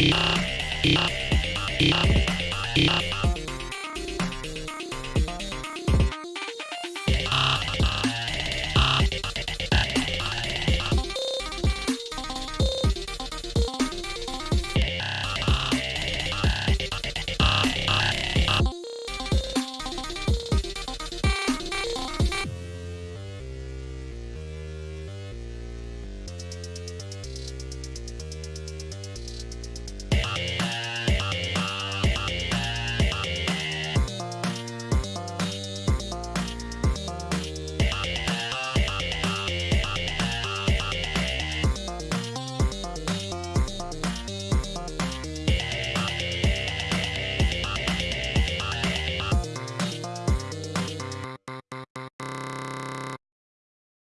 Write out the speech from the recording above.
Yeah.